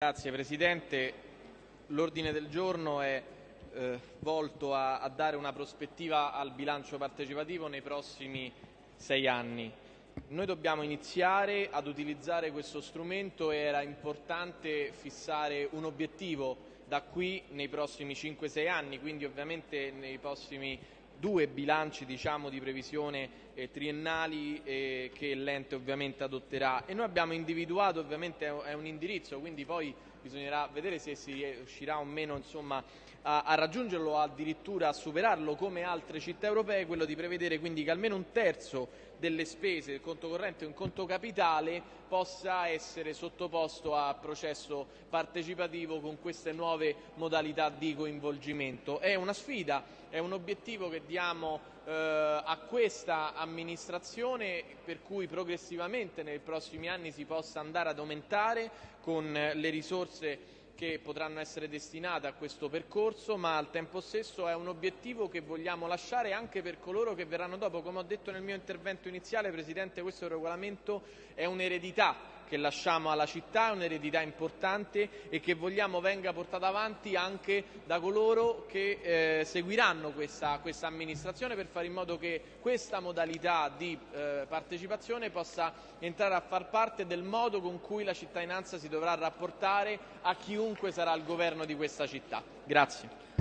Grazie Presidente. L'ordine del giorno è eh, volto a, a, dare una prospettiva al bilancio partecipativo nei prossimi sei anni. Noi dobbiamo iniziare ad utilizzare questo strumento e era importante fissare un obiettivo da qui nei prossimi 5-6 anni, quindi ovviamente nei prossimi due bilanci diciamo, di previsione eh, triennali eh, che l'ente ovviamente adotterà. E noi abbiamo individuato ovviamente è un indirizzo quindi poi bisognerà vedere se si riuscirà o meno insomma, a, a, raggiungerlo o addirittura a superarlo come altre città europee quello di prevedere quindi che almeno un terzo delle spese del conto corrente e un conto capitale possa essere sottoposto a processo partecipativo con queste nuove modalità di coinvolgimento. È una sfida, è un obiettivo che diamo a questa amministrazione per cui progressivamente nei prossimi anni si possa andare ad aumentare con le risorse che potranno essere destinate a questo percorso, ma al tempo stesso è un obiettivo che vogliamo lasciare anche per coloro che verranno dopo. Come ho detto nel mio intervento iniziale, Presidente, questo regolamento è un'eredità che lasciamo alla città, è un'eredità importante e che vogliamo venga portata avanti anche da coloro che eh, seguiranno questa, questa, amministrazione per fare in modo che questa modalità di eh, partecipazione possa entrare a far parte del modo con cui la cittadinanza si dovrà rapportare a chiunque sarà il governo di questa città. Grazie. Grazie.